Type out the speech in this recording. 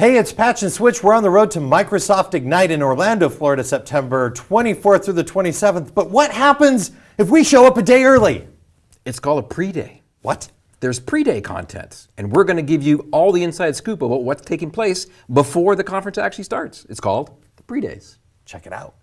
Hey, it's Patch and Switch. We're on the road to Microsoft Ignite in Orlando, Florida, September 24th through the 27th. But what happens if we show up a day early? It's called a pre-day. What? There's pre-day content, and we're going to give you all the inside scoop about what's taking place before the conference actually starts. It's called the pre-days. Check it out.